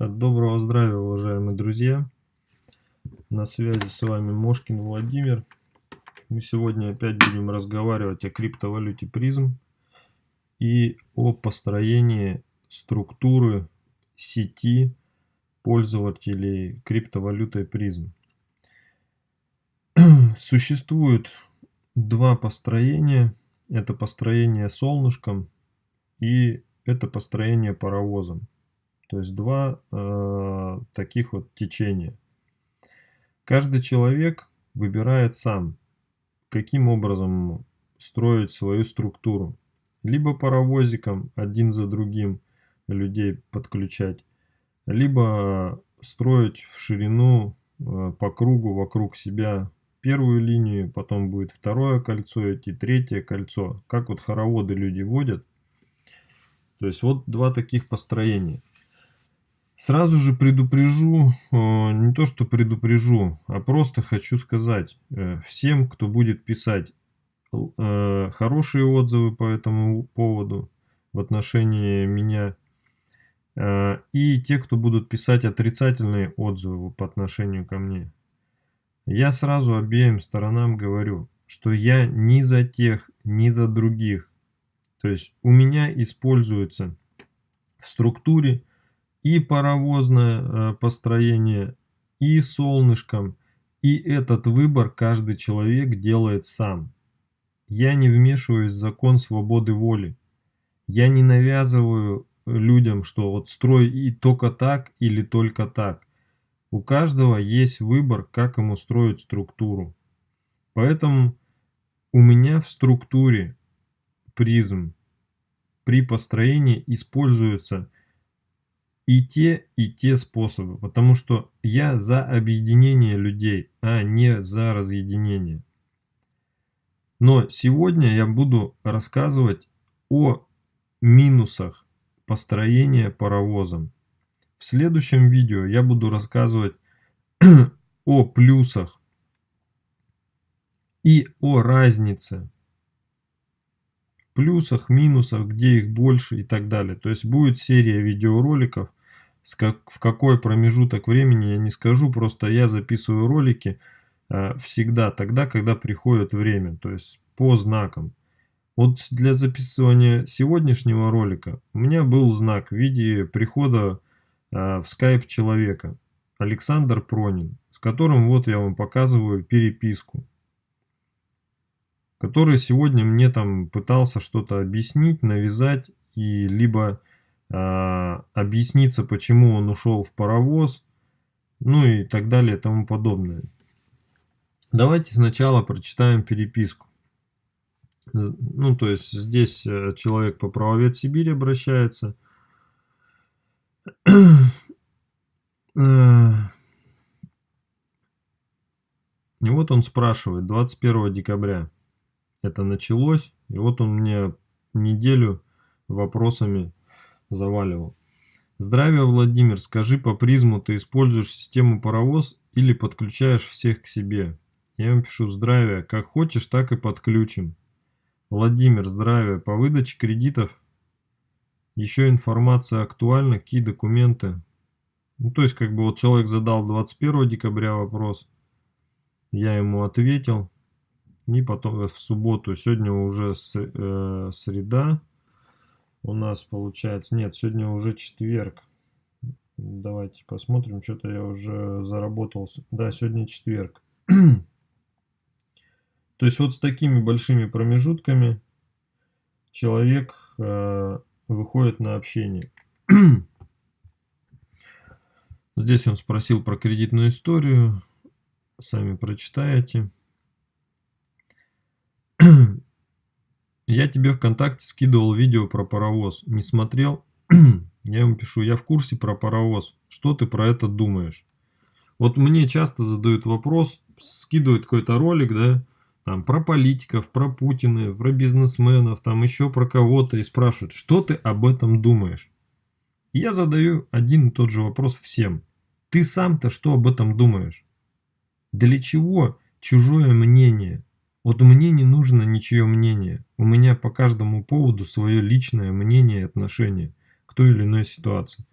Доброго здравия, уважаемые друзья! На связи с вами Мошкин Владимир. Мы сегодня опять будем разговаривать о криптовалюте призм и о построении структуры сети пользователей криптовалютой призм. Существует два построения. Это построение солнышком и это построение паровозом. То есть два э, таких вот течения. Каждый человек выбирает сам, каким образом строить свою структуру. Либо паровозиком один за другим людей подключать, либо строить в ширину э, по кругу вокруг себя первую линию, потом будет второе кольцо идти, третье кольцо. Как вот хороводы люди водят. То есть вот два таких построения. Сразу же предупрежу, э, не то что предупрежу, а просто хочу сказать э, всем, кто будет писать э, хорошие отзывы по этому поводу в отношении меня, и те, кто будут писать отрицательные отзывы по отношению ко мне. Я сразу обеим сторонам говорю, что я ни за тех, ни за других. То есть у меня используется в структуре и паровозное э, построение, и солнышком, и этот выбор каждый человек делает сам. Я не вмешиваюсь в закон свободы воли. Я не навязываю людям, что вот строй и только так или только так. У каждого есть выбор, как ему строить структуру. Поэтому у меня в структуре призм при построении используется и те, и те способы, потому что я за объединение людей, а не за разъединение. Но сегодня я буду рассказывать о минусах построения паровозом. В следующем видео я буду рассказывать о плюсах и о разнице. Плюсах, минусах, где их больше и так далее. То есть будет серия видеороликов в какой промежуток времени я не скажу, просто я записываю ролики э, всегда тогда, когда приходит время, то есть по знакам. Вот для записывания сегодняшнего ролика у меня был знак в виде прихода э, в скайп человека, Александр Пронин, с которым вот я вам показываю переписку, который сегодня мне там пытался что-то объяснить, навязать и либо объясниться, почему он ушел в паровоз, ну и так далее и тому подобное. Давайте сначала прочитаем переписку. Ну, то есть здесь э, человек по правовед Сибири обращается. Э, и вот он спрашивает, 21 декабря это началось, и вот он мне неделю вопросами заваливал. Здравия, Владимир, скажи по призму, ты используешь систему паровоз или подключаешь всех к себе? Я ему пишу, здравия, как хочешь, так и подключим. Владимир, здравия, по выдаче кредитов еще информация актуальна, какие документы? Ну, то есть, как бы вот человек задал 21 декабря вопрос, я ему ответил, и потом в субботу, сегодня уже э, среда, у нас получается... Нет, сегодня уже четверг. Давайте посмотрим, что-то я уже заработался. Да, сегодня четверг. То есть вот с такими большими промежутками человек э, выходит на общение. Здесь он спросил про кредитную историю. Сами прочитаете. Я тебе ВКонтакте скидывал видео про паровоз. Не смотрел? я ему пишу, я в курсе про паровоз. Что ты про это думаешь? Вот мне часто задают вопрос, скидывают какой-то ролик, да, там про политиков, про Путина, про бизнесменов, там еще про кого-то и спрашивают, что ты об этом думаешь? И я задаю один и тот же вопрос всем. Ты сам-то что об этом думаешь? Для чего чужое мнение? Вот мне не нужно ничье мнение. У меня по каждому поводу свое личное мнение и отношение к той или иной ситуации.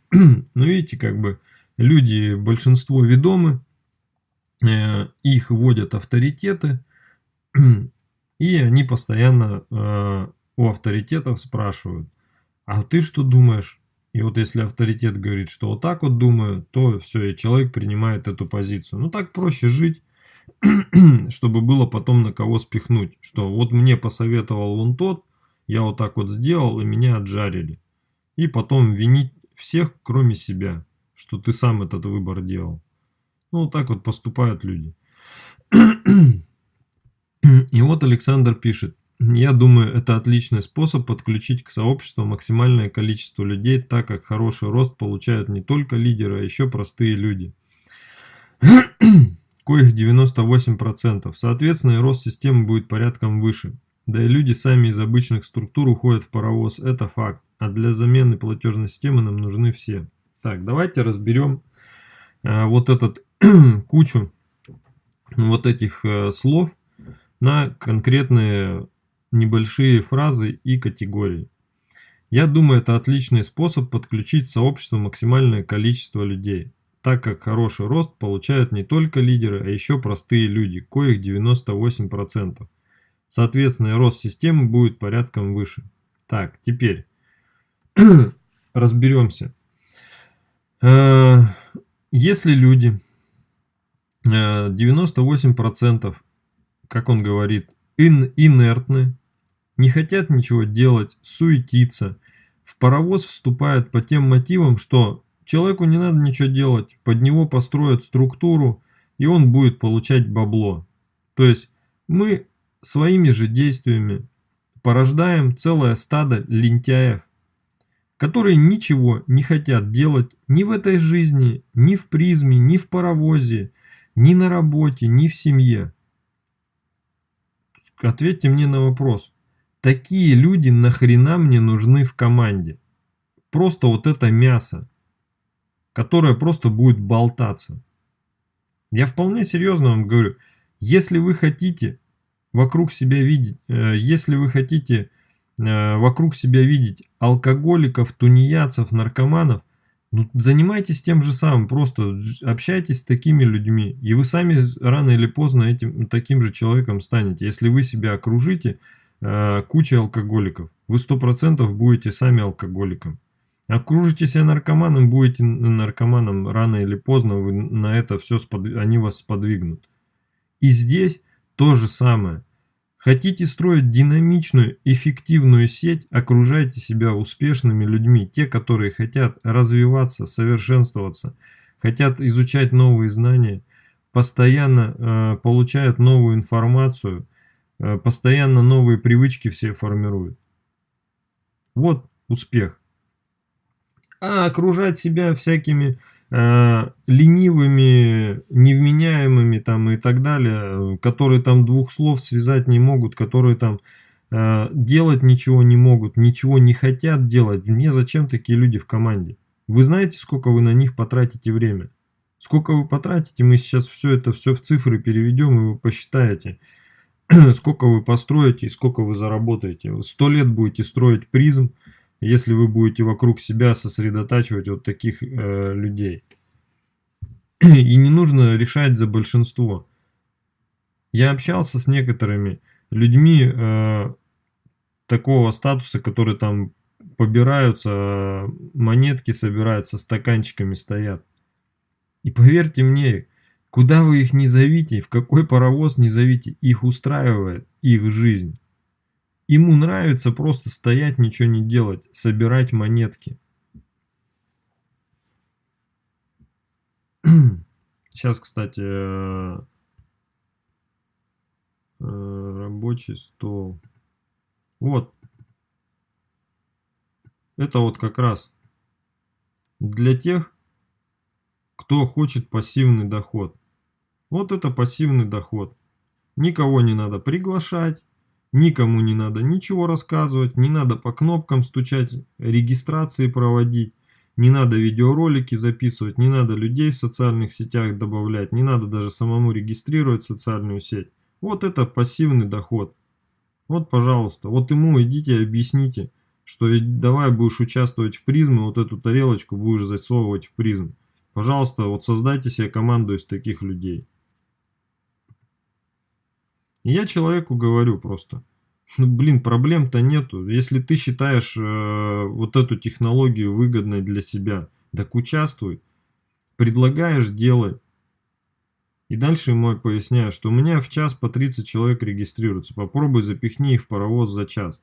Но видите, как бы люди, большинство ведомы, э, их вводят авторитеты, и они постоянно э, у авторитетов спрашивают, а ты что думаешь? И вот если авторитет говорит, что вот так вот думаю, то все, и человек принимает эту позицию. Ну так проще жить, чтобы было потом на кого спихнуть. Что вот мне посоветовал вон тот, я вот так вот сделал, и меня отжарили. И потом винить всех, кроме себя, что ты сам этот выбор делал. Ну вот так вот поступают люди. И вот Александр пишет. Я думаю, это отличный способ подключить к сообществу максимальное количество людей, так как хороший рост получают не только лидеры, а еще простые люди. Коих 98%. Соответственно, и рост системы будет порядком выше. Да и люди сами из обычных структур уходят в паровоз, это факт. А для замены платежной системы нам нужны все. Так, давайте разберем э, вот этот кучу вот этих э, слов на конкретные небольшие фразы и категории. Я думаю, это отличный способ подключить в сообщество максимальное количество людей, так как хороший рост получают не только лидеры, а еще простые люди, коих 98%. Соответственно, рост системы будет порядком выше. Так, теперь разберемся. Э, если люди 98%, э, как он говорит, ин инертны, не хотят ничего делать, суетиться. В паровоз вступают по тем мотивам, что человеку не надо ничего делать, под него построят структуру, и он будет получать бабло. То есть мы своими же действиями порождаем целое стадо лентяев, которые ничего не хотят делать ни в этой жизни, ни в призме, ни в паровозе, ни на работе, ни в семье. Ответьте мне на вопрос. Такие люди нахрена мне нужны в команде? Просто вот это мясо, которое просто будет болтаться. Я вполне серьезно вам говорю, если вы хотите вокруг себя видеть, э, если вы хотите э, вокруг себя видеть алкоголиков, тунеядцев, наркоманов, ну, занимайтесь тем же самым, просто общайтесь с такими людьми, и вы сами рано или поздно этим таким же человеком станете. Если вы себя окружите э, кучей алкоголиков, вы сто процентов будете сами алкоголиком. Окружите себя наркоманом, будете наркоманом, рано или поздно вы на это все, спод... они вас сподвигнут. И здесь то же самое. Хотите строить динамичную, эффективную сеть, окружайте себя успешными людьми, те, которые хотят развиваться, совершенствоваться, хотят изучать новые знания, постоянно э, получают новую информацию, э, постоянно новые привычки все формируют. Вот успех. А окружать себя всякими Э, ленивыми, невменяемыми там и так далее, которые там двух слов связать не могут, которые там э, делать ничего не могут, ничего не хотят делать. Мне зачем такие люди в команде? Вы знаете, сколько вы на них потратите время? Сколько вы потратите, мы сейчас все это все в цифры переведем, и вы посчитаете, сколько вы построите и сколько вы заработаете. Сто лет будете строить призм, если вы будете вокруг себя сосредотачивать вот таких э, людей. И не нужно решать за большинство. Я общался с некоторыми людьми э, такого статуса, которые там побираются, монетки собирают, со стаканчиками стоят. И поверьте мне, куда вы их не зовите, в какой паровоз не зовите, их устраивает их жизнь. Ему нравится просто стоять, ничего не делать, собирать монетки. Сейчас, кстати, э, э, рабочий стол. Вот. Это вот как раз для тех, кто хочет пассивный доход. Вот это пассивный доход. Никого не надо приглашать, Никому не надо ничего рассказывать, не надо по кнопкам стучать, регистрации проводить, не надо видеоролики записывать, не надо людей в социальных сетях добавлять, не надо даже самому регистрировать социальную сеть. Вот это пассивный доход. Вот, пожалуйста, вот ему идите и объясните, что давай будешь участвовать в призме, вот эту тарелочку будешь засовывать в призм. Пожалуйста, вот создайте себе команду из таких людей. Я человеку говорю просто, ну блин, проблем-то нету. Если ты считаешь э, вот эту технологию выгодной для себя, так участвуй. Предлагаешь, делай. И дальше ему поясняю, что у меня в час по 30 человек регистрируются. Попробуй запихни их в паровоз за час.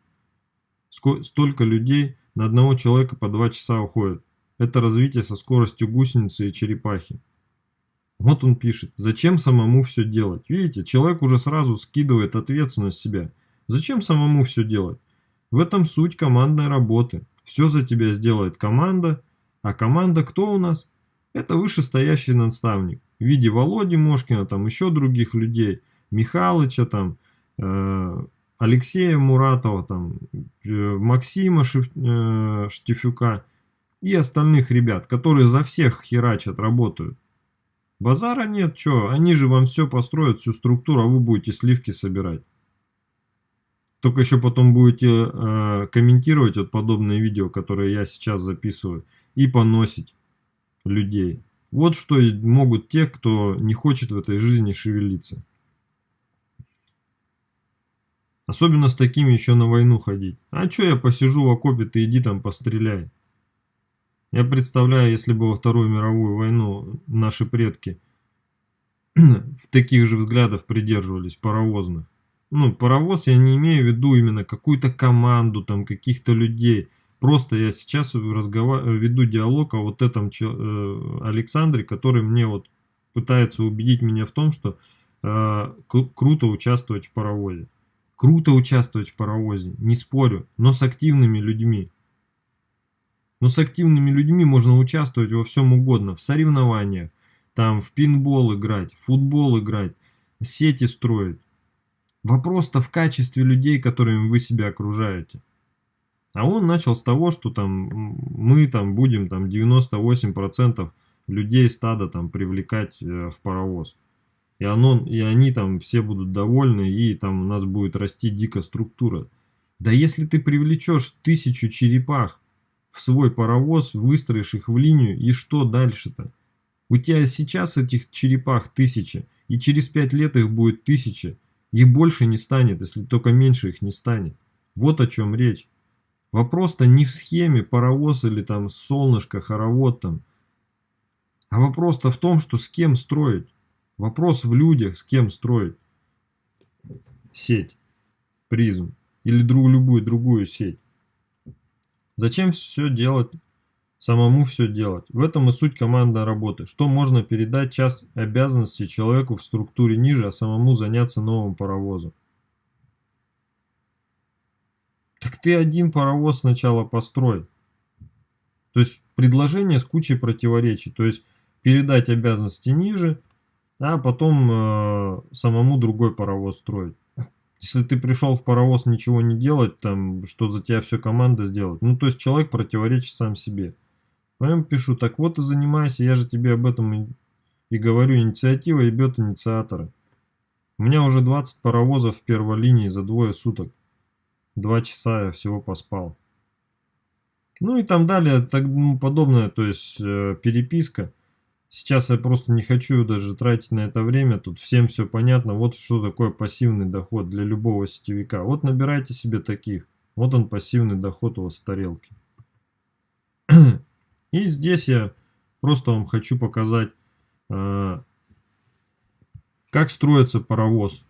Столько людей на одного человека по 2 часа уходит. Это развитие со скоростью гусеницы и черепахи. Вот он пишет, зачем самому все делать? Видите, человек уже сразу скидывает ответственность себя. Зачем самому все делать? В этом суть командной работы. Все за тебя сделает команда. А команда кто у нас? Это вышестоящий наставник. В виде Володи Мошкина, там еще других людей. Михалыча, там, э, Алексея Муратова, там, э, Максима Шиф, э, Штифюка и остальных ребят, которые за всех херачат, работают. Базара нет, что, они же вам все построят, всю структуру, а вы будете сливки собирать. Только еще потом будете э, комментировать вот подобные видео, которые я сейчас записываю, и поносить людей. Вот что могут те, кто не хочет в этой жизни шевелиться. Особенно с такими еще на войну ходить. А что я посижу в окопе, ты иди там постреляй. Я представляю, если бы во Вторую мировую войну наши предки в таких же взглядов придерживались, паровозных. Ну, паровоз я не имею в виду именно какую-то команду, там, каких-то людей. Просто я сейчас разговар... веду диалог о вот этом э, Александре, который мне вот пытается убедить меня в том, что э, круто участвовать в паровозе. Круто участвовать в паровозе, не спорю, но с активными людьми. Но с активными людьми можно участвовать во всем угодно. В соревнованиях, там в пинбол играть, в футбол играть, сети строить. Вопрос-то в качестве людей, которыми вы себя окружаете. А он начал с того, что там мы там будем там 98% людей стада там привлекать э, в паровоз. И, оно, и они там все будут довольны, и там у нас будет расти дико структура. Да если ты привлечешь тысячу черепах, в свой паровоз, выстроишь их в линию, и что дальше-то? У тебя сейчас этих черепах тысяча, и через пять лет их будет тысяча. Их больше не станет, если только меньше их не станет. Вот о чем речь. Вопрос-то не в схеме паровоз или там солнышко, хоровод там. А вопрос-то в том, что с кем строить. Вопрос в людях, с кем строить. Сеть, призм или друг, любую другую сеть. Зачем все делать, самому все делать? В этом и суть командной работы. Что можно передать час обязанностей человеку в структуре ниже, а самому заняться новым паровозом? Так ты один паровоз сначала построй. То есть предложение с кучей противоречий. То есть передать обязанности ниже, а потом э, самому другой паровоз строить. Если ты пришел в паровоз ничего не делать, там, что за тебя все команда сделает. Ну, то есть человек противоречит сам себе. Поэтому пишу, так вот и занимайся, я же тебе об этом и, и говорю, инициатива ебет инициатора. У меня уже 20 паровозов в первой линии за двое суток. Два часа я всего поспал. Ну и там далее, так ну, подобное, то есть э, переписка. Сейчас я просто не хочу даже тратить на это время, тут всем все понятно. Вот что такое пассивный доход для любого сетевика. Вот набирайте себе таких. Вот он пассивный доход у вас в тарелке. И здесь я просто вам хочу показать, э, как строится паровоз.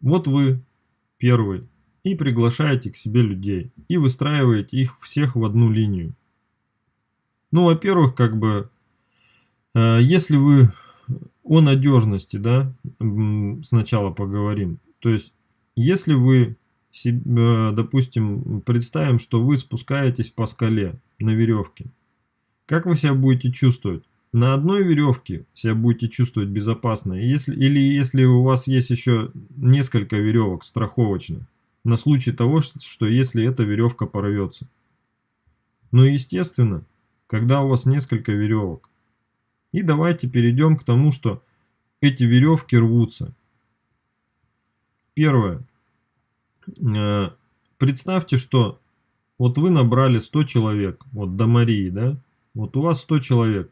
Вот вы первый и приглашаете к себе людей и выстраиваете их всех в одну линию. Ну, во-первых, как бы если вы о надежности, да, сначала поговорим. То есть, если вы, э, допустим, представим, что вы спускаетесь по скале на веревке, как вы себя будете чувствовать? На одной веревке себя будете чувствовать безопасно, если, или если у вас есть еще несколько веревок страховочных, на случай того, что если эта веревка порвется. Но естественно, когда у вас несколько веревок, и давайте перейдем к тому, что эти веревки рвутся. Первое. Э, представьте, что Вот вы набрали 100 человек, вот до Марии, да? Вот у вас 100 человек.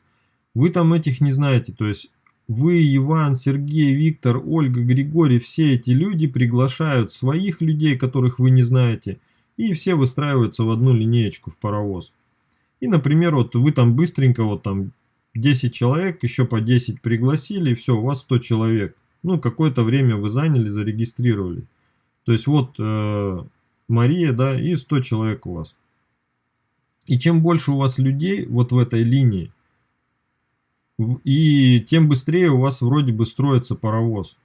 Вы там этих не знаете, то есть вы, Иван, Сергей, Виктор, Ольга, Григорий, все эти люди приглашают своих людей, которых вы не знаете, и все выстраиваются в одну линеечку в паровоз. И, например, вот вы там быстренько, вот там 10 человек, еще по 10 пригласили, и все, у вас 100 человек. Ну, какое-то время вы заняли, зарегистрировали. То есть вот э, Мария, да, и 100 человек у вас. И чем больше у вас людей вот в этой линии, и тем быстрее у вас вроде бы строится паровоз.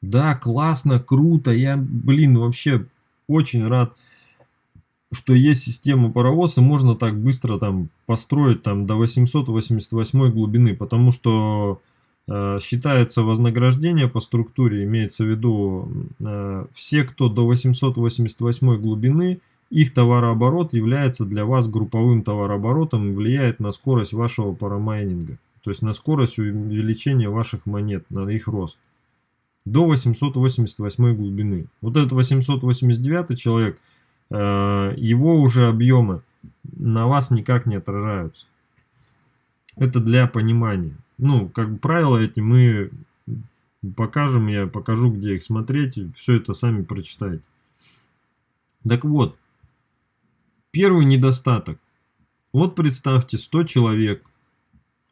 Да, классно, круто, я, блин, вообще очень рад, что есть система паровоз, и можно так быстро там построить там до 888 глубины, потому что э, считается вознаграждение по структуре, имеется в виду э, все, кто до 888 глубины, их товарооборот является для вас групповым товарооборотом влияет на скорость вашего парамайнинга то есть на скорость увеличения ваших монет, на их рост. До 888 глубины. Вот этот 889 человек, его уже объемы на вас никак не отражаются. Это для понимания. Ну, как бы правила эти мы покажем, я покажу, где их смотреть. Все это сами прочитайте. Так вот, первый недостаток. Вот представьте 100 человек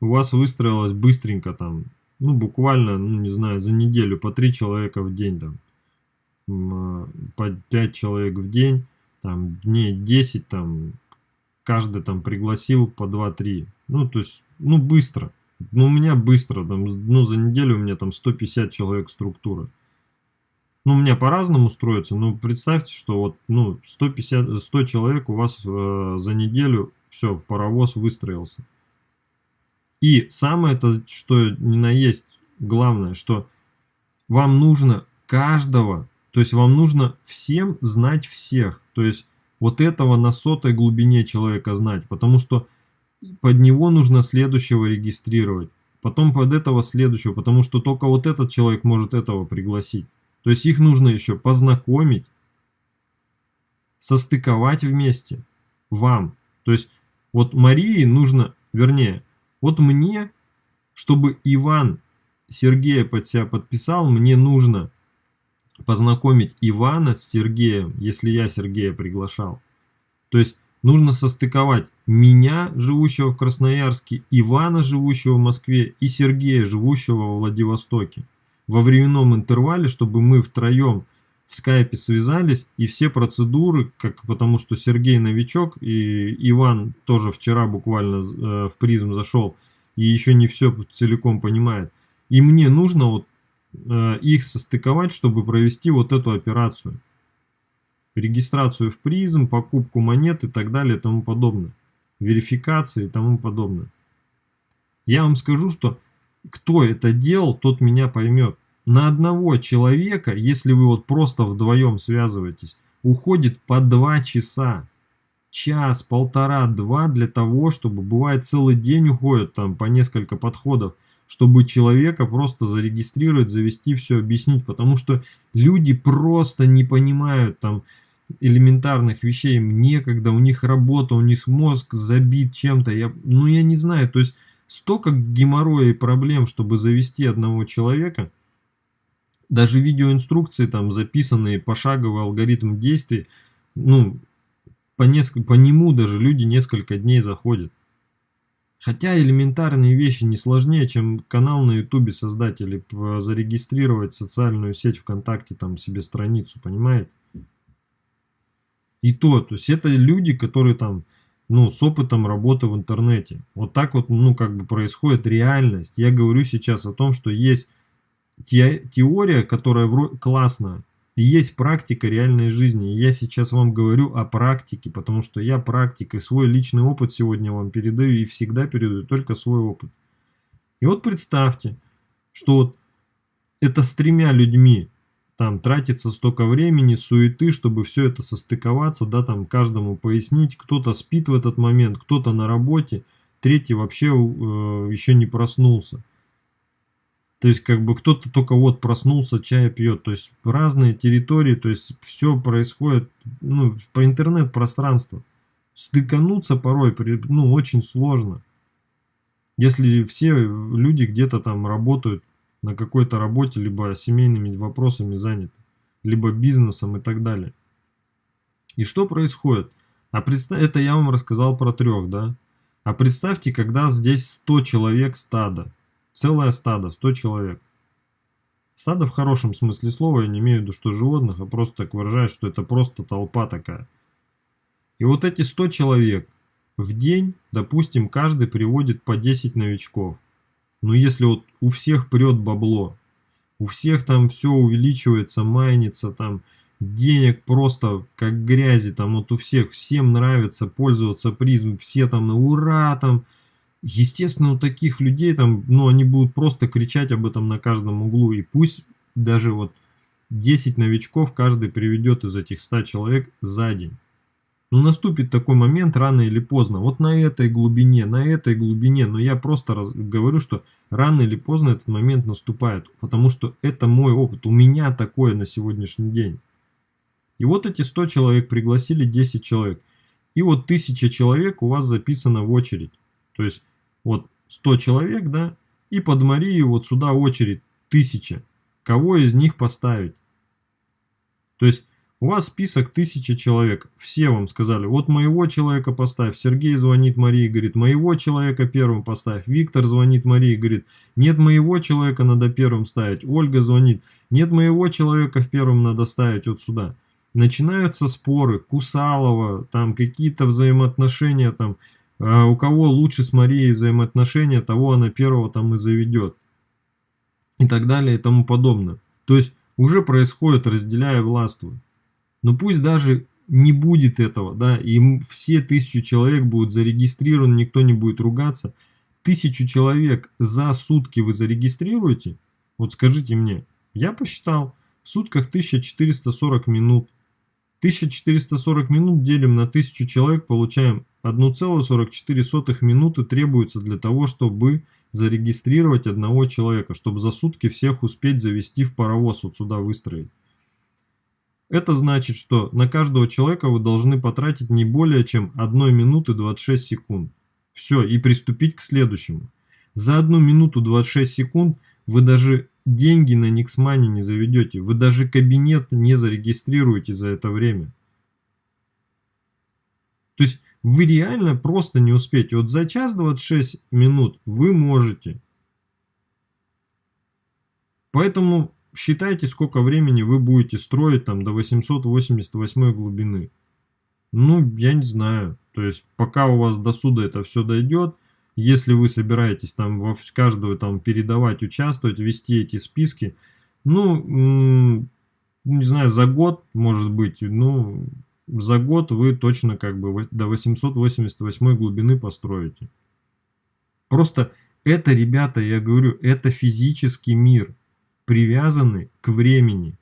у вас выстроилось быстренько там, ну, буквально, ну, не знаю, за неделю по три человека в день там, а, по 5 человек в день, там, дней 10 там, каждый там пригласил по 2-3. Ну, то есть, ну, быстро. Ну, у меня быстро, там, ну, за неделю у меня там 150 человек структура. Ну, у меня по-разному строится, но представьте, что вот, ну, 150, 100 человек у вас э, за неделю, все, паровоз выстроился. И самое то, что ни на есть главное, что вам нужно каждого, то есть вам нужно всем знать всех. То есть вот этого на сотой глубине человека знать, потому что под него нужно следующего регистрировать. Потом под этого следующего, потому что только вот этот человек может этого пригласить. То есть их нужно еще познакомить, состыковать вместе вам. То есть вот Марии нужно, вернее, вот мне, чтобы Иван Сергея под себя подписал, мне нужно познакомить Ивана с Сергеем, если я Сергея приглашал. То есть нужно состыковать меня, живущего в Красноярске, Ивана, живущего в Москве, и Сергея, живущего во Владивостоке. Во временном интервале, чтобы мы втроем в скайпе связались, и все процедуры, как, потому что Сергей новичок, и Иван тоже вчера буквально э, в призм зашел, и еще не все целиком понимает. И мне нужно вот их состыковать, чтобы провести вот эту операцию. Регистрацию в призм, покупку монет и так далее и тому подобное. Верификация и тому подобное. Я вам скажу, что кто это делал, тот меня поймет на одного человека, если вы вот просто вдвоем связываетесь, уходит по два часа. Час, полтора, два для того, чтобы бывает целый день уходит там по несколько подходов, чтобы человека просто зарегистрировать, завести, все объяснить. Потому что люди просто не понимают там элементарных вещей, им некогда, у них работа, у них мозг забит чем-то. Я, ну я не знаю, то есть столько геморроя и проблем, чтобы завести одного человека – даже видеоинструкции там записанные пошаговый алгоритм действий, ну, по, несколько, по нему даже люди несколько дней заходят. Хотя элементарные вещи не сложнее, чем канал на ютубе создать или зарегистрировать социальную сеть ВКонтакте, там себе страницу, понимаете? И то, то есть это люди, которые там, ну, с опытом работы в интернете. Вот так вот, ну, как бы происходит реальность. Я говорю сейчас о том, что есть те, теория, которая классная, и есть практика реальной жизни. Я сейчас вам говорю о практике, потому что я практик, и свой личный опыт сегодня вам передаю, и всегда передаю только свой опыт. И вот представьте, что вот это с тремя людьми там тратится столько времени, суеты, чтобы все это состыковаться, да, там каждому пояснить, кто-то спит в этот момент, кто-то на работе, третий вообще э, еще не проснулся. То есть, как бы кто-то только вот проснулся, чай пьет. То есть, разные территории, то есть, все происходит ну, по интернет-пространству. Стыкануться порой, ну, очень сложно. Если все люди где-то там работают на какой-то работе, либо семейными вопросами заняты, либо бизнесом и так далее. И что происходит? А представь, это я вам рассказал про трех, да? А представьте, когда здесь 100 человек стада. Целое стадо, 100 человек. Стадо в хорошем смысле слова, я не имею в виду, что животных, а просто так выражаю, что это просто толпа такая. И вот эти 100 человек в день, допустим, каждый приводит по 10 новичков. Но если вот у всех прет бабло, у всех там все увеличивается, майнится, там денег просто как грязи, там вот у всех, всем нравится пользоваться призм, все там на ура, там, естественно, у таких людей там, ну, они будут просто кричать об этом на каждом углу, и пусть даже вот 10 новичков каждый приведет из этих 100 человек за день. Но наступит такой момент рано или поздно, вот на этой глубине, на этой глубине, но я просто раз, говорю, что рано или поздно этот момент наступает, потому что это мой опыт, у меня такое на сегодняшний день. И вот эти 100 человек пригласили 10 человек, и вот 1000 человек у вас записано в очередь, то есть вот 100 человек, да, и под Марию вот сюда очередь 1000, кого из них поставить. То есть у вас список тысячи человек. Все вам сказали, вот моего человека поставь. Сергей звонит Марии, говорит, моего человека первым поставь. Виктор звонит Марии, говорит, нет моего человека надо первым ставить. Ольга звонит, нет моего человека в первом надо ставить вот сюда. Начинаются споры, Кусалова, там какие-то взаимоотношения, там, э, у кого лучше с Марией взаимоотношения, того она первого там и заведет. И так далее и тому подобное. То есть уже происходит разделяя властвуй. Но пусть даже не будет этого, да, и все тысячу человек будут зарегистрированы, никто не будет ругаться. Тысячу человек за сутки вы зарегистрируете? Вот скажите мне, я посчитал, в сутках 1440 минут. 1440 минут делим на 1000 человек, получаем 1,44 минуты требуется для того, чтобы зарегистрировать одного человека, чтобы за сутки всех успеть завести в паровоз, вот сюда выстроить. Это значит, что на каждого человека вы должны потратить не более чем 1 минуты 26 секунд. Все, и приступить к следующему. За 1 минуту 26 секунд вы даже деньги на Никсмане не заведете, вы даже кабинет не зарегистрируете за это время. То есть вы реально просто не успеете. Вот за час 26 минут вы можете. Поэтому считайте, сколько времени вы будете строить там до 888 глубины. Ну, я не знаю. То есть, пока у вас до суда это все дойдет, если вы собираетесь там во каждого там передавать, участвовать, вести эти списки, ну, не знаю, за год, может быть, ну, за год вы точно как бы до 888 глубины построите. Просто это, ребята, я говорю, это физический мир привязаны к времени.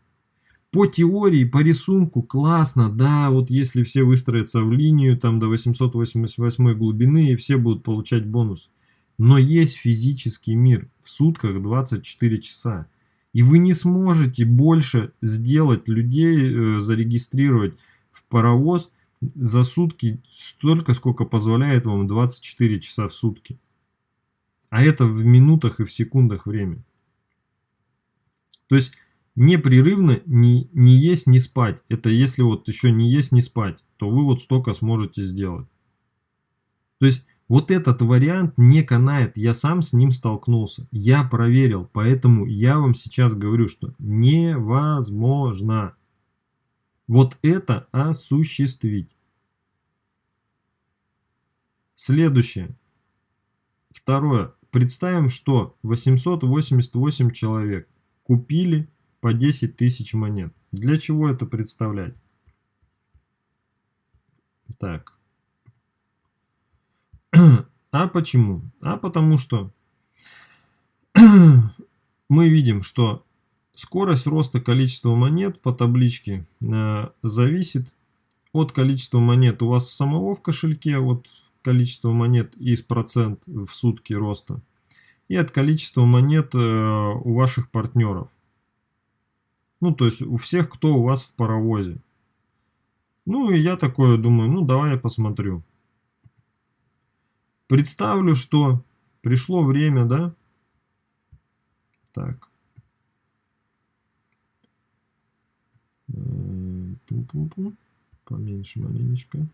По теории, по рисунку классно, да, вот если все выстроятся в линию там до 888 глубины и все будут получать бонус. Но есть физический мир в сутках 24 часа. И вы не сможете больше сделать людей, э, зарегистрировать паровоз за сутки столько, сколько позволяет вам 24 часа в сутки. А это в минутах и в секундах время. То есть непрерывно не, не есть, не спать. Это если вот еще не есть, не спать, то вы вот столько сможете сделать. То есть вот этот вариант не канает, я сам с ним столкнулся, я проверил, поэтому я вам сейчас говорю, что невозможно вот это осуществить. Следующее. Второе. Представим, что 888 человек купили по 10 тысяч монет. Для чего это представлять? Так. А почему? А потому что мы видим, что скорость роста количества монет по табличке э, зависит от количества монет у вас самого в кошельке, вот количество монет из процент в сутки роста и от количества монет э, у ваших партнеров. Ну, то есть у всех, кто у вас в паровозе. Ну и я такое думаю, ну давай я посмотрю. Представлю, что пришло время, да? Так. Поменьше маленечко.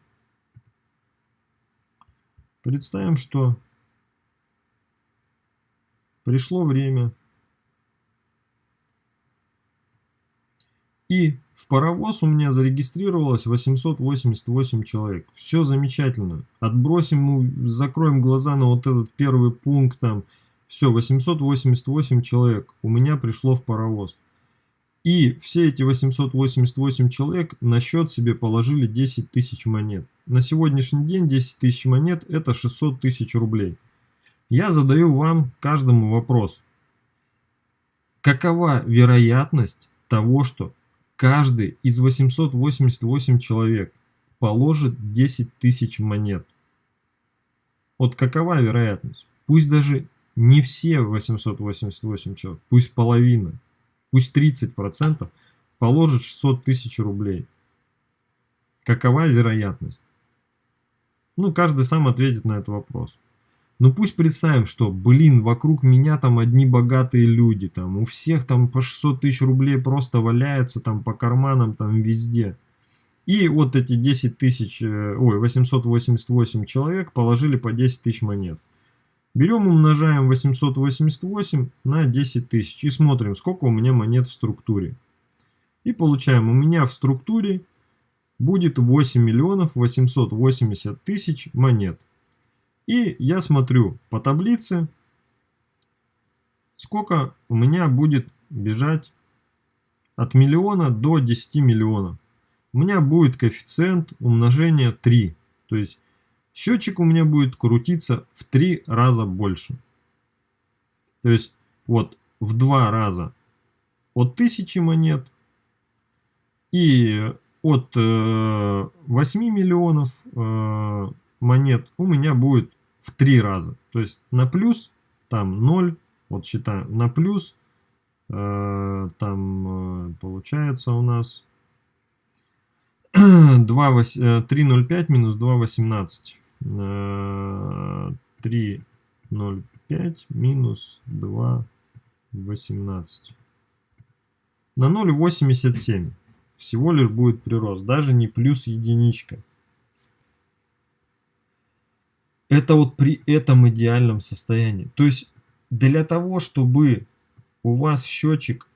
Представим, что пришло время И в паровоз у меня зарегистрировалось 888 человек. Все замечательно. Отбросим, закроем глаза на вот этот первый пункт там. Все, 888 человек у меня пришло в паровоз. И все эти 888 человек на счет себе положили 10 тысяч монет. На сегодняшний день 10 тысяч монет это 600 тысяч рублей. Я задаю вам каждому вопрос. Какова вероятность того, что Каждый из 888 человек положит 10 тысяч монет. Вот какова вероятность? Пусть даже не все 888 человек, пусть половина, пусть 30% положит 600 тысяч рублей. Какова вероятность? Ну, каждый сам ответит на этот вопрос. Ну пусть представим, что, блин, вокруг меня там одни богатые люди, там у всех там по 600 тысяч рублей просто валяются там по карманам там везде. И вот эти 10 тысяч, э, ой, 888 человек положили по 10 тысяч монет. Берем, умножаем 888 на 10 тысяч и смотрим, сколько у меня монет в структуре. И получаем, у меня в структуре будет 8 миллионов 880 тысяч монет. И я смотрю по таблице, сколько у меня будет бежать от миллиона до 10 миллионов. У меня будет коэффициент умножения 3. То есть счетчик у меня будет крутиться в 3 раза больше. То есть вот в 2 раза от 1000 монет и от 8 э, миллионов э, монет у меня будет в три раза. То есть на плюс там 0, вот считаем, на плюс э, там э, получается у нас 2, 8, 3,05 минус 2,18. Э, 3,05 минус 2,18. На 0,87 всего лишь будет прирост, даже не плюс единичка. Это вот при этом идеальном состоянии. То есть для того, чтобы у вас счетчик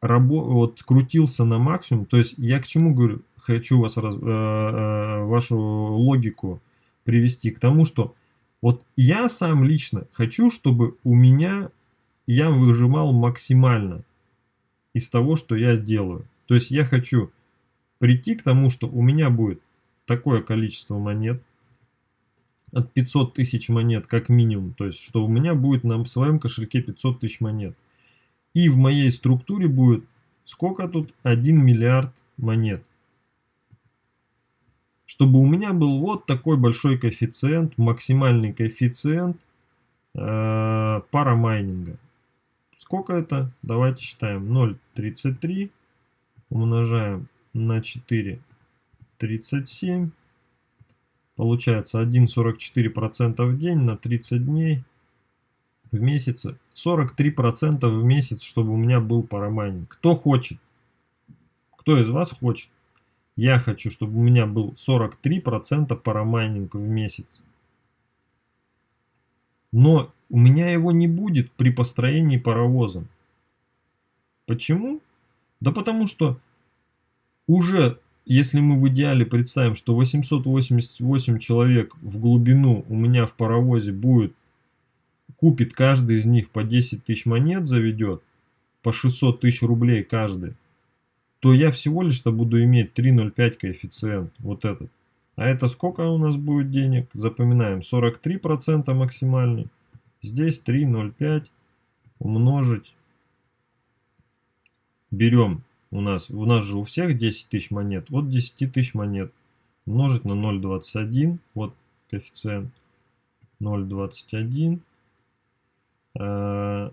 рабо вот, крутился на максимум, то есть я к чему говорю, хочу вас раз, э, э, вашу логику привести к тому, что вот я сам лично хочу, чтобы у меня я выжимал максимально из того, что я делаю. То есть я хочу прийти к тому, что у меня будет такое количество монет, от 500 тысяч монет как минимум. То есть, что у меня будет на своем кошельке 500 тысяч монет. И в моей структуре будет сколько тут? 1 миллиард монет. Чтобы у меня был вот такой большой коэффициент, максимальный коэффициент э, парамайнинга. Сколько это? Давайте считаем. 0,33 умножаем на 4, 37 Получается 1,44% в день на 30 дней в месяц. 43% в месяц, чтобы у меня был парамайнинг. Кто хочет? Кто из вас хочет? Я хочу, чтобы у меня был 43% парамайнинг в месяц. Но у меня его не будет при построении паровоза. Почему? Да потому что уже если мы в идеале представим, что 888 человек в глубину у меня в паровозе будет, купит каждый из них по 10 тысяч монет, заведет, по 600 тысяч рублей каждый, то я всего лишь-то буду иметь 3,05 коэффициент, вот этот. А это сколько у нас будет денег? Запоминаем, 43% максимальный. Здесь 3,05 умножить. Берем у нас, у нас же у всех 10 тысяч монет. Вот 10 тысяч монет умножить на 0,21. Вот коэффициент 0,21 э,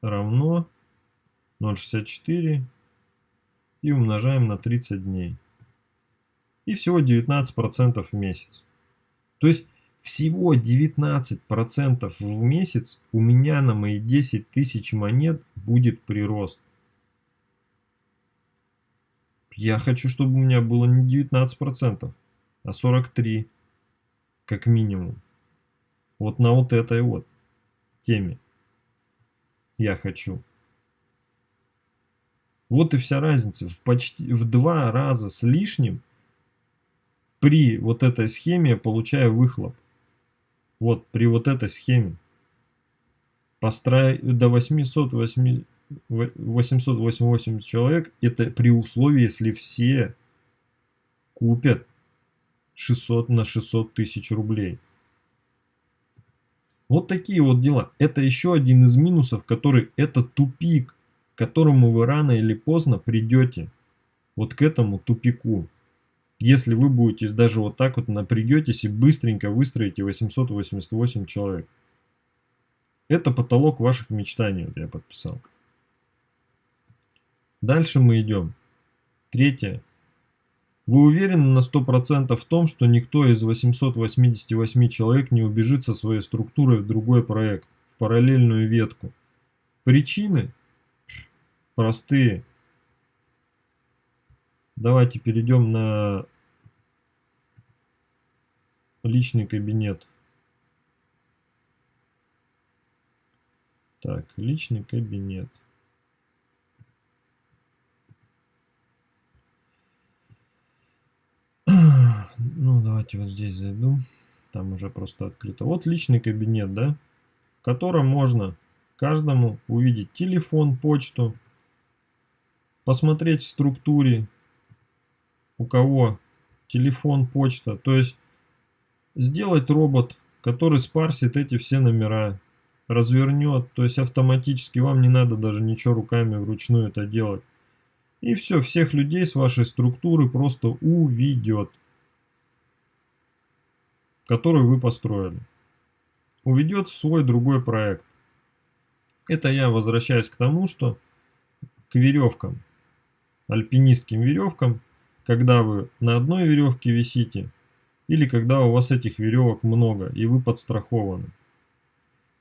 равно 0,64 и умножаем на 30 дней. и всего 19% в месяц. То есть всего 19% в месяц у меня на мои 10 тысяч монет будет прирост. Я хочу, чтобы у меня было не 19%, а 43% как минимум. Вот на вот этой вот теме я хочу. Вот и вся разница. В почти в два раза с лишним при вот этой схеме я получаю выхлоп. Вот при вот этой схеме. Построя до 808, 888 человек, это при условии, если все купят 600 на 600 тысяч рублей. Вот такие вот дела. Это еще один из минусов, который это тупик, которому вы рано или поздно придете. Вот к этому тупику. Если вы будете даже вот так вот напрягетесь и быстренько выстроите 888 человек. Это потолок ваших мечтаний, вот я подписал. Дальше мы идем. Третье. Вы уверены на 100% в том, что никто из 888 человек не убежит со своей структурой в другой проект, в параллельную ветку? Причины простые. Давайте перейдем на личный кабинет. Так, личный кабинет. Ну, давайте вот здесь зайду. Там уже просто открыто. Вот личный кабинет, да, в котором можно каждому увидеть телефон, почту, посмотреть в структуре, у кого телефон, почта. То есть сделать робот, который спарсит эти все номера, развернет, то есть автоматически вам не надо даже ничего руками вручную это делать. И все, всех людей с вашей структуры просто уведет, которую вы построили. Уведет в свой другой проект. Это я возвращаюсь к тому, что к веревкам, альпинистским веревкам, когда вы на одной веревке висите, или когда у вас этих веревок много и вы подстрахованы.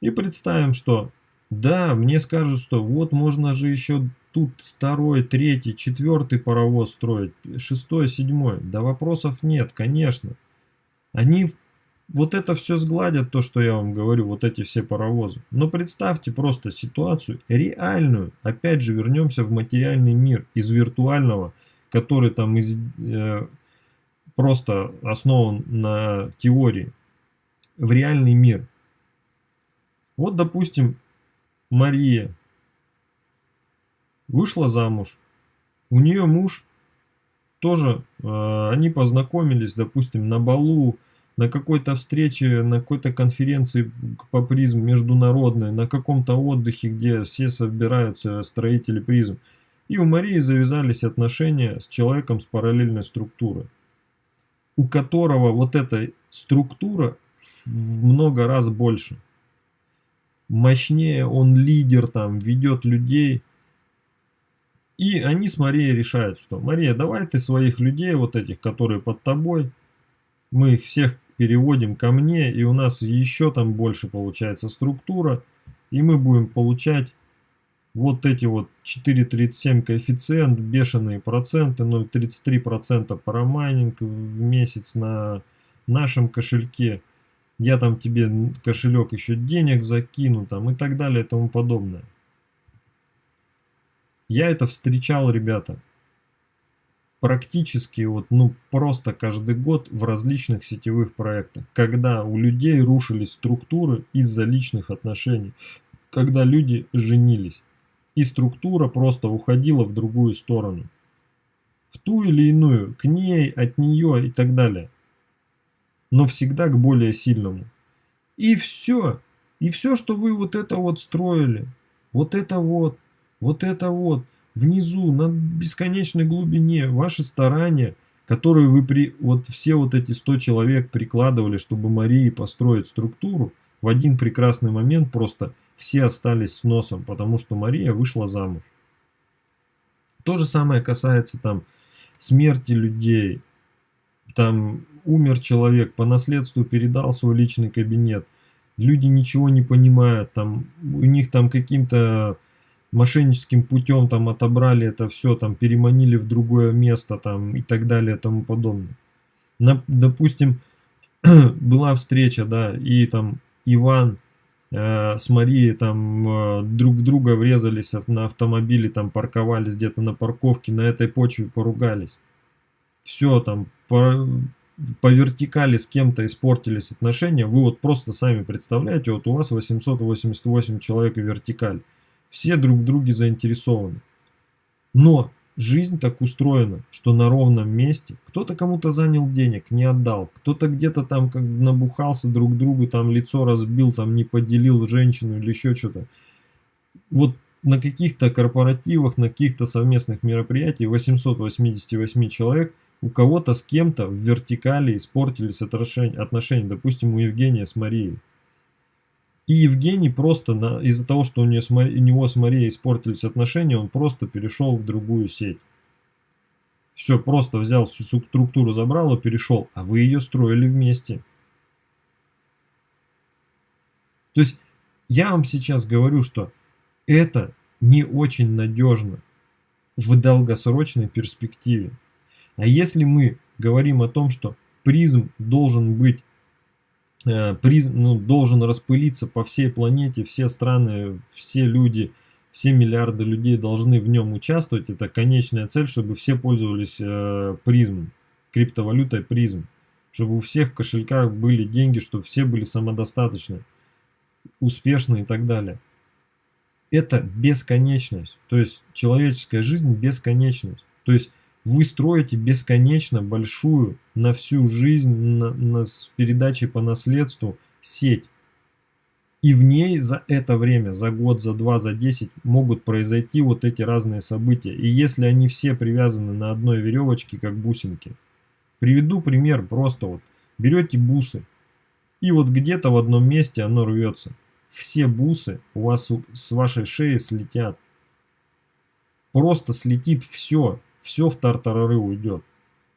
И представим, что да, мне скажут, что вот можно же еще тут второй, третий, четвертый паровоз строить, шестой, седьмой. Да вопросов нет, конечно. Они вот это все сгладят, то, что я вам говорю, вот эти все паровозы. Но представьте просто ситуацию реальную. Опять же, вернемся в материальный мир из виртуального, который там из, э, просто основан на теории, в реальный мир. Вот, допустим, Мария вышла замуж, у нее муж тоже, э, они познакомились, допустим, на балу, на какой-то встрече, на какой-то конференции по призм международной, на каком-то отдыхе, где все собираются строители призм. И у Марии завязались отношения с человеком с параллельной структурой у которого вот эта структура в много раз больше. Мощнее, он лидер там, ведет людей. И они с Марией решают, что Мария, давай ты своих людей, вот этих, которые под тобой, мы их всех переводим ко мне, и у нас еще там больше получается структура, и мы будем получать вот эти вот 4,37 коэффициент, бешеные проценты, 0,33% парамайнинг в месяц на нашем кошельке. Я там тебе кошелек еще денег закину там и так далее и тому подобное. Я это встречал, ребята, практически вот, ну, просто каждый год в различных сетевых проектах, когда у людей рушились структуры из-за личных отношений, когда люди женились и структура просто уходила в другую сторону. В ту или иную, к ней, от нее и так далее. Но всегда к более сильному. И все. И все, что вы вот это вот строили, вот это вот, вот это вот, внизу, на бесконечной глубине, ваши старания, которые вы при, вот все вот эти 100 человек прикладывали, чтобы Марии построить структуру, в один прекрасный момент просто все остались с носом, потому что Мария вышла замуж. То же самое касается там смерти людей, там умер человек, по наследству передал свой личный кабинет. Люди ничего не понимают, там у них там каким-то мошенническим путем там отобрали это все, там переманили в другое место там и так далее и тому подобное. На, допустим, была встреча, да, и там Иван э, с Марией там э, друг в друга врезались на автомобиле, там парковались где-то на парковке, на этой почве поругались. Все там по, по вертикали с кем-то испортились отношения. Вы вот просто сами представляете, вот у вас 888 человек в вертикаль. Все друг в друге заинтересованы. Но Жизнь так устроена, что на ровном месте кто-то кому-то занял денег, не отдал, кто-то где-то там как набухался друг другу, там лицо разбил, там не поделил женщину или еще что-то. Вот на каких-то корпоративах, на каких-то совместных мероприятиях 888 человек у кого-то с кем-то в вертикали испортились отношения, допустим, у Евгения с Марией. И Евгений просто из-за того, что у, нее у него с Марией испортились отношения, он просто перешел в другую сеть. Все, просто взял всю структуру, забрал и перешел. А вы ее строили вместе. То есть я вам сейчас говорю, что это не очень надежно в долгосрочной перспективе. А если мы говорим о том, что призм должен быть приз, ну, должен распылиться по всей планете, все страны, все люди, все миллиарды людей должны в нем участвовать. Это конечная цель, чтобы все пользовались э, призмом, криптовалютой призм. Чтобы у всех в кошельках были деньги, чтобы все были самодостаточны, успешны и так далее. Это бесконечность. То есть человеческая жизнь бесконечность. То есть вы строите бесконечно большую на всю жизнь на, на, с передачей по наследству сеть. И в ней за это время, за год, за два, за десять могут произойти вот эти разные события. И если они все привязаны на одной веревочке, как бусинки. Приведу пример просто вот. Берете бусы. И вот где-то в одном месте оно рвется. Все бусы у вас с вашей шеи слетят. Просто слетит все все в тартарары уйдет.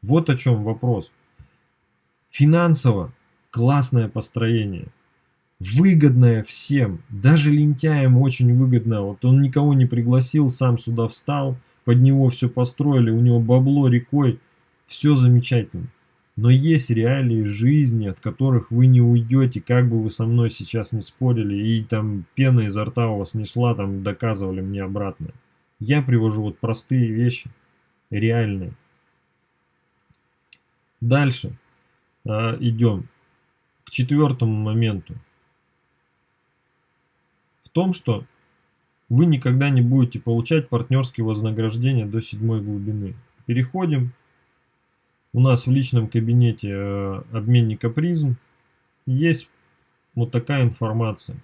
Вот о чем вопрос. Финансово классное построение. Выгодное всем. Даже лентяям очень выгодно. Вот он никого не пригласил, сам сюда встал, под него все построили, у него бабло рекой. Все замечательно. Но есть реалии жизни, от которых вы не уйдете, как бы вы со мной сейчас не спорили, и там пена изо рта у вас не шла, там доказывали мне обратное. Я привожу вот простые вещи реальные. Дальше а, идем к четвертому моменту. В том, что вы никогда не будете получать партнерские вознаграждения до седьмой глубины. Переходим. У нас в личном кабинете э, обменника призм есть вот такая информация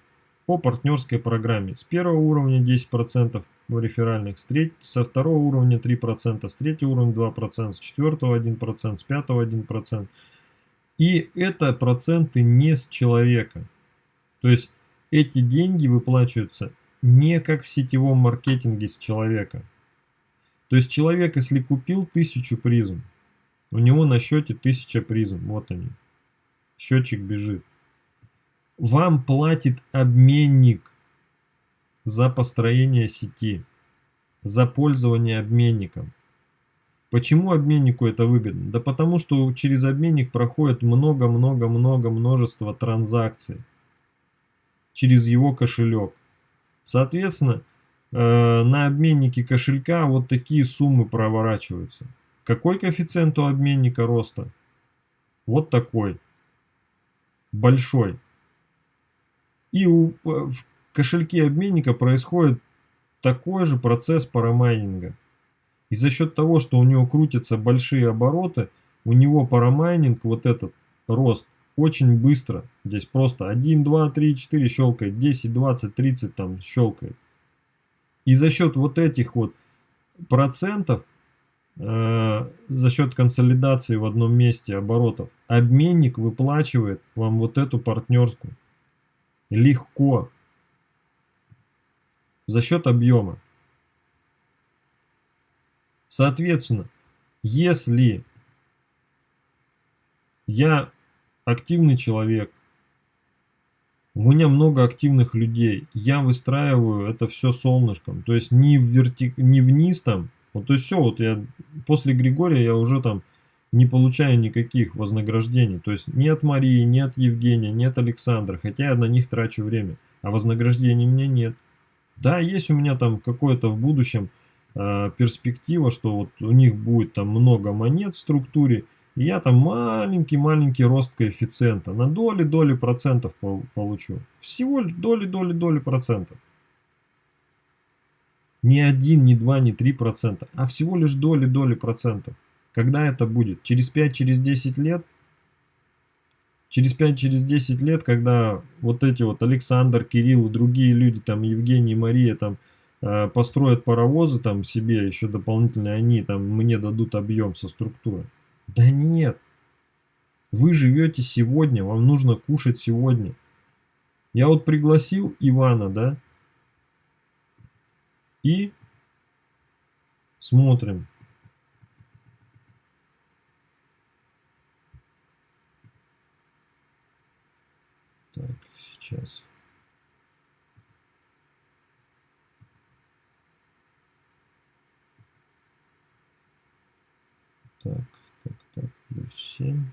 по партнерской программе. С первого уровня 10%, реферальных, с треть, со второго уровня 3%, с третьего уровня 2%, с четвертого 1%, с пятого 1%. И это проценты не с человека. То есть эти деньги выплачиваются не как в сетевом маркетинге с человека. То есть человек, если купил тысячу призм, у него на счете 1000 призм, вот они. Счетчик бежит. Вам платит обменник за построение сети, за пользование обменником. Почему обменнику это выгодно? Да потому что через обменник проходит много-много-много множество транзакций через его кошелек. Соответственно, э, на обменнике кошелька вот такие суммы проворачиваются. Какой коэффициент у обменника роста? Вот такой. Большой. И у, в кошельке обменника происходит такой же процесс парамайнинга. И за счет того, что у него крутятся большие обороты, у него парамайнинг, вот этот рост, очень быстро. Здесь просто 1, 2, 3, 4 щелкает, 10, 20, 30 там щелкает. И за счет вот этих вот процентов, э, за счет консолидации в одном месте оборотов, обменник выплачивает вам вот эту партнерскую. Легко за счет объема. Соответственно, если Я активный человек. У меня много активных людей. Я выстраиваю это все солнышком. То есть не, в верти... не вниз там. Вот то есть все, вот я после Григория я уже там не получаю никаких вознаграждений. То есть ни от Марии, ни от Евгения, ни от Александра. Хотя я на них трачу время. А вознаграждений у меня нет. Да, есть у меня там какое-то в будущем э, перспектива, что вот у них будет там много монет в структуре. И я там маленький-маленький рост коэффициента. На доли-доли процентов получу. Всего доли-доли-доли процентов. Не один, не два, не три процента, а всего лишь доли-доли процентов. Когда это будет? Через 5, через 10 лет? Через 5, через 10 лет, когда вот эти вот Александр, Кирилл и другие люди, там Евгений, Мария, там э, построят паровозы там себе еще дополнительно, они там мне дадут объем со структурой. Да нет. Вы живете сегодня, вам нужно кушать сегодня. Я вот пригласил Ивана, да, и смотрим. Так, сейчас. Так, так, так, плюс 7,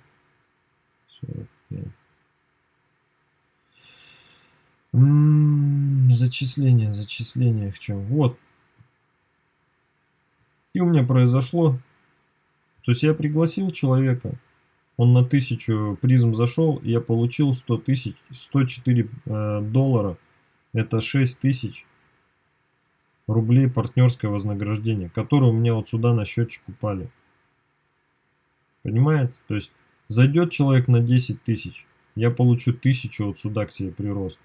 45. М -м, зачисление, зачисление в чем? Вот. И у меня произошло. То есть я пригласил человека, он на 1000 призм зашел, и я получил 100 тысяч, 104 э, доллара. Это 6 тысяч рублей партнерское вознаграждение, которое у меня вот сюда на счетчик упали. Понимаете? То есть зайдет человек на 10 тысяч, я получу 1000 вот сюда к себе прирост.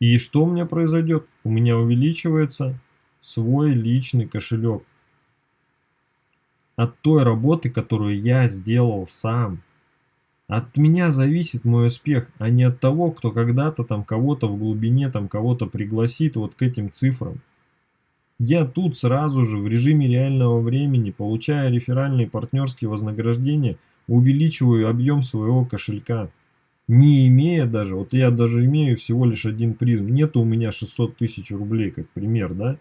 И что у меня произойдет? У меня увеличивается свой личный кошелек от той работы, которую я сделал сам. От меня зависит мой успех, а не от того, кто когда-то там кого-то в глубине, там кого-то пригласит вот к этим цифрам. Я тут сразу же в режиме реального времени, получая реферальные партнерские вознаграждения, увеличиваю объем своего кошелька. Не имея даже, вот я даже имею всего лишь один призм, нет у меня 600 тысяч рублей, как пример, да?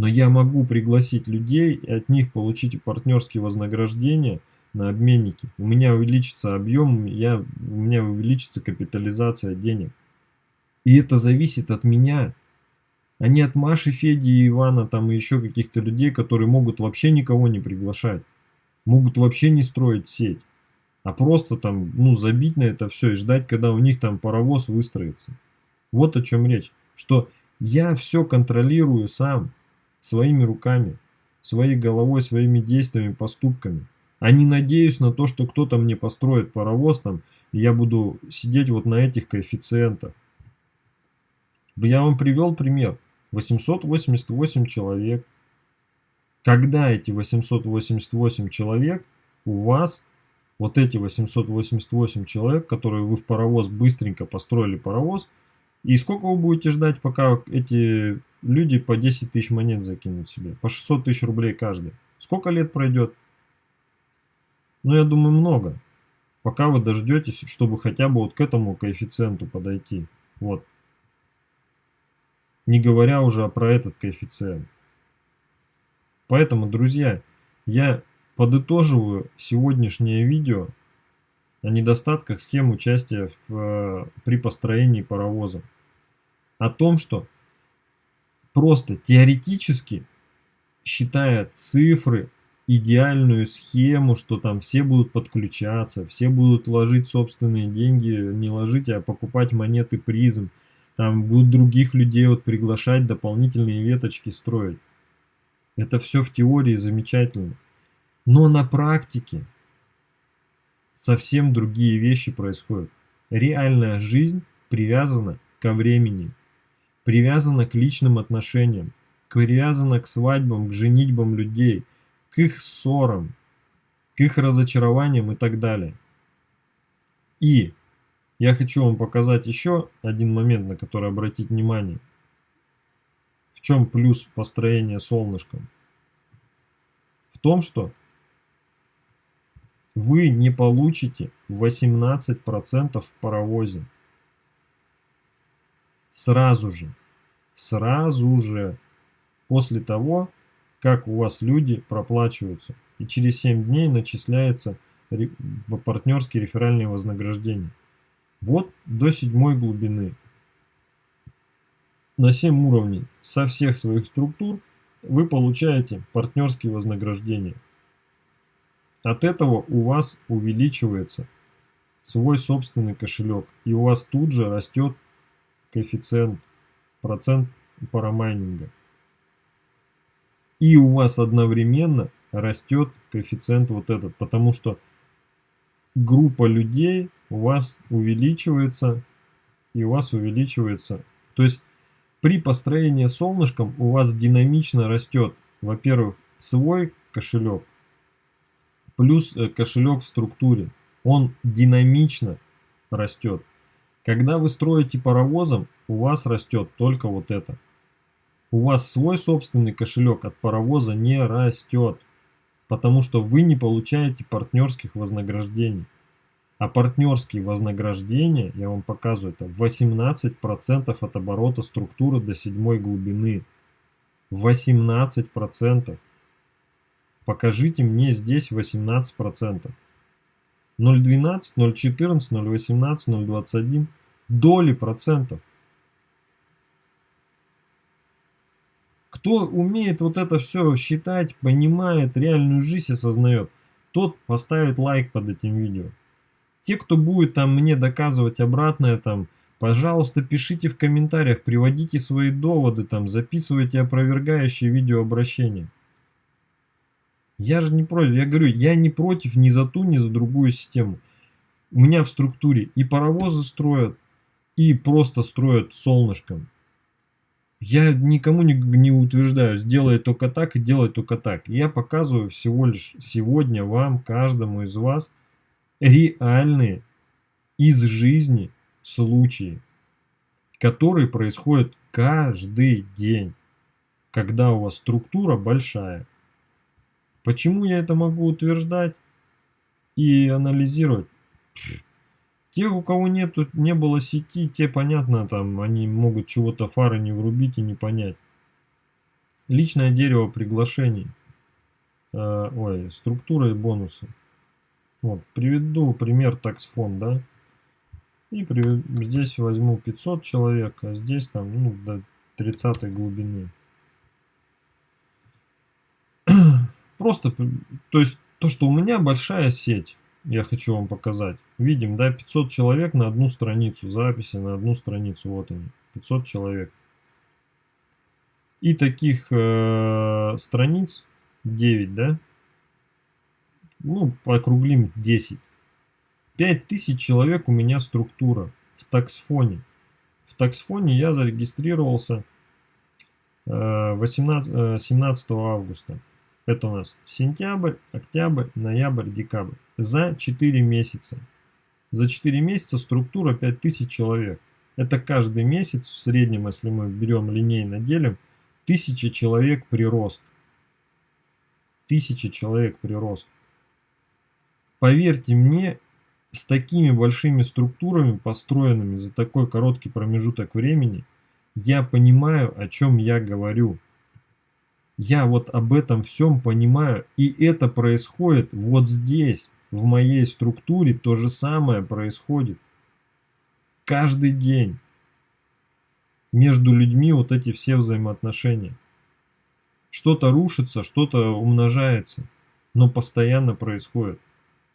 Но я могу пригласить людей и от них получить партнерские вознаграждения на обменники. У меня увеличится объем, я, у меня увеличится капитализация денег. И это зависит от меня, а не от Маши, Феди и Ивана, там и еще каких-то людей, которые могут вообще никого не приглашать. Могут вообще не строить сеть. А просто там, ну, забить на это все и ждать, когда у них там паровоз выстроится. Вот о чем речь. Что я все контролирую сам своими руками, своей головой, своими действиями, поступками. А не надеюсь на то, что кто-то мне построит паровоз там, и я буду сидеть вот на этих коэффициентах. Я вам привел пример. 888 человек. Когда эти 888 человек у вас, вот эти 888 человек, которые вы в паровоз быстренько построили паровоз, и сколько вы будете ждать, пока эти люди по 10 тысяч монет закинут себе? По 600 тысяч рублей каждый. Сколько лет пройдет? Ну, я думаю, много. Пока вы дождетесь, чтобы хотя бы вот к этому коэффициенту подойти. Вот. Не говоря уже про этот коэффициент. Поэтому, друзья, я подытоживаю сегодняшнее видео о недостатках схем участия в, э, при построении паровоза. О том, что просто теоретически, считая цифры, идеальную схему, что там все будут подключаться, все будут ложить собственные деньги, не ложить, а покупать монеты призм, там будут других людей вот приглашать, дополнительные веточки строить. Это все в теории замечательно. Но на практике совсем другие вещи происходят. Реальная жизнь привязана ко времени, привязана к личным отношениям, привязана к свадьбам, к женитьбам людей, к их ссорам, к их разочарованиям и так далее. И я хочу вам показать еще один момент, на который обратить внимание. В чем плюс построения солнышком? В том, что вы не получите 18% в паровозе. Сразу же. Сразу же. После того, как у вас люди проплачиваются. И через 7 дней начисляется партнерские реферальные вознаграждения. Вот до седьмой глубины. На 7 уровней со всех своих структур вы получаете партнерские вознаграждения. От этого у вас увеличивается свой собственный кошелек. И у вас тут же растет коэффициент, процент парамайнинга. И у вас одновременно растет коэффициент вот этот, потому что группа людей у вас увеличивается, и у вас увеличивается. То есть при построении солнышком у вас динамично растет, во-первых, свой кошелек, плюс э, кошелек в структуре. Он динамично растет. Когда вы строите паровозом, у вас растет только вот это. У вас свой собственный кошелек от паровоза не растет, потому что вы не получаете партнерских вознаграждений. А партнерские вознаграждения, я вам показываю, это 18% от оборота структуры до седьмой глубины. 18%. Покажите мне здесь 18%. 0,12, 0,14, 0,18, 0,21 доли процентов. Кто умеет вот это все считать, понимает, реальную жизнь осознает, тот поставит лайк под этим видео. Те, кто будет там мне доказывать обратное, там, пожалуйста, пишите в комментариях, приводите свои доводы, там, записывайте опровергающие видеообращения. Я же не против, я говорю, я не против ни за ту, ни за другую систему. У меня в структуре и паровозы строят, и просто строят солнышком. Я никому не, не утверждаю, сделай только так и делай только так. Я показываю всего лишь сегодня вам, каждому из вас, реальные из жизни случаи, которые происходят каждый день, когда у вас структура большая. Почему я это могу утверждать и анализировать? Те, у кого нету, не было сети, те, понятно, там, они могут чего-то фары не врубить и не понять. Личное дерево приглашений. Э, ой, структура и бонусы. Вот, приведу пример таксфон, да. И при, здесь возьму 500 человек, а здесь там, ну, до 30 глубины. Просто, то есть, то, что у меня большая сеть, я хочу вам показать. Видим, да, 500 человек на одну страницу, записи на одну страницу, вот они, 500 человек. И таких э, страниц 9, да, ну, округлим 10. 5000 человек у меня структура в таксфоне. В таксфоне я зарегистрировался 18, э, 17 э, августа. Это у нас сентябрь, октябрь, ноябрь, декабрь. За 4 месяца. За 4 месяца структура 5000 человек. Это каждый месяц в среднем, если мы берем линейно делим, 1000 человек прирост. 1000 человек прирост. Поверьте мне, с такими большими структурами, построенными за такой короткий промежуток времени, я понимаю, о чем я говорю. Я вот об этом всем понимаю, и это происходит вот здесь, в моей структуре, то же самое происходит. Каждый день между людьми вот эти все взаимоотношения. Что-то рушится, что-то умножается, но постоянно происходит.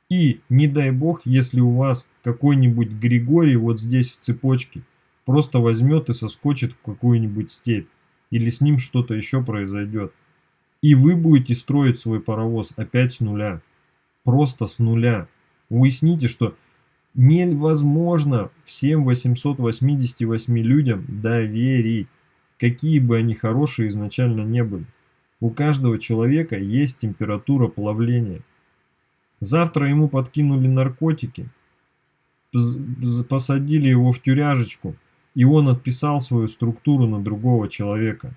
И не дай бог, если у вас какой-нибудь Григорий вот здесь в цепочке просто возьмет и соскочит в какую-нибудь степь. Или с ним что-то еще произойдет. И вы будете строить свой паровоз опять с нуля. Просто с нуля. Уясните, что невозможно всем 888 людям доверить. Какие бы они хорошие изначально не были. У каждого человека есть температура плавления. Завтра ему подкинули наркотики, посадили его в тюряжечку, и он отписал свою структуру на другого человека.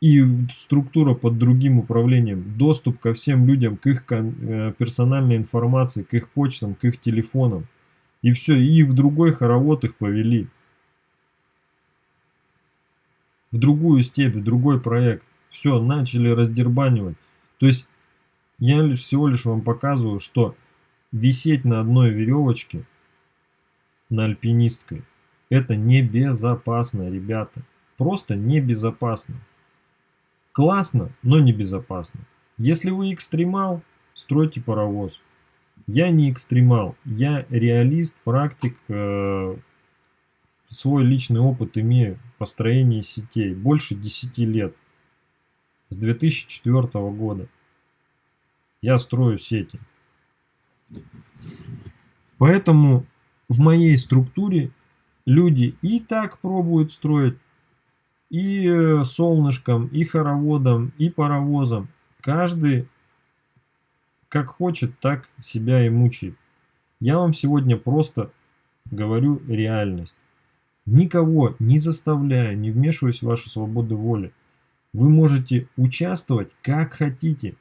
и структура под другим управлением, доступ ко всем людям, к их э, персональной информации, к их почтам, к их телефонам. И все, и в другой хоровод их повели. В другую степь, в другой проект. Все, начали раздербанивать. То есть, я лишь всего лишь вам показываю, что висеть на одной веревочке, на альпинистской, это небезопасно, ребята. Просто небезопасно. Классно, но небезопасно. Если вы экстремал, стройте паровоз. Я не экстремал, я реалист, практик, э, свой личный опыт имею построения сетей. Больше 10 лет. С 2004 года. Я строю сети. Поэтому в моей структуре люди и так пробуют строить, и э, солнышком, и хороводом, и паровозом. Каждый как хочет, так себя и мучает. Я вам сегодня просто говорю реальность. Никого не заставляю, не вмешиваюсь в вашу свободу воли. Вы можете участвовать как хотите.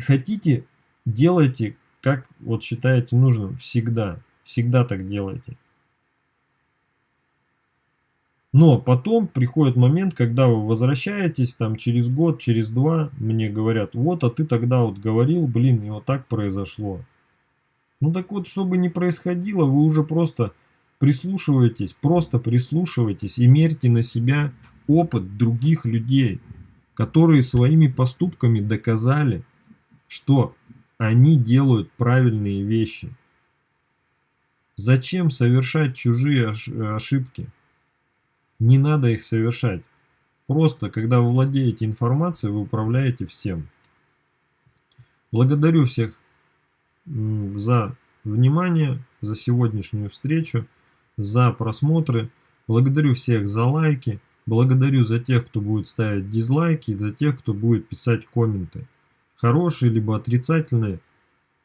Хотите, делайте, как вот считаете нужным. Всегда. Всегда так делайте. Но потом приходит момент, когда вы возвращаетесь, там через год, через два, мне говорят, вот, а ты тогда вот говорил, блин, и вот так произошло. Ну так вот, чтобы не происходило, вы уже просто прислушиваетесь, просто прислушивайтесь и мерьте на себя опыт других людей, которые своими поступками доказали, что они делают правильные вещи. Зачем совершать чужие ошибки? Не надо их совершать. Просто, когда вы владеете информацией, вы управляете всем. Благодарю всех за внимание, за сегодняшнюю встречу, за просмотры. Благодарю всех за лайки. Благодарю за тех, кто будет ставить дизлайки, за тех, кто будет писать комменты. Хорошие либо отрицательные.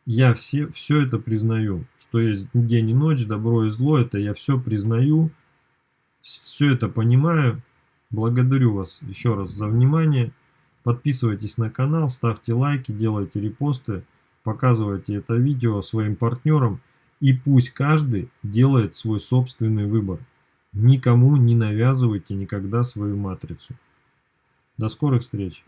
Я все, все это признаю. Что есть день и ночь, добро и зло, это я все признаю все это понимаю. Благодарю вас еще раз за внимание. Подписывайтесь на канал, ставьте лайки, делайте репосты, показывайте это видео своим партнерам. И пусть каждый делает свой собственный выбор. Никому не навязывайте никогда свою матрицу. До скорых встреч!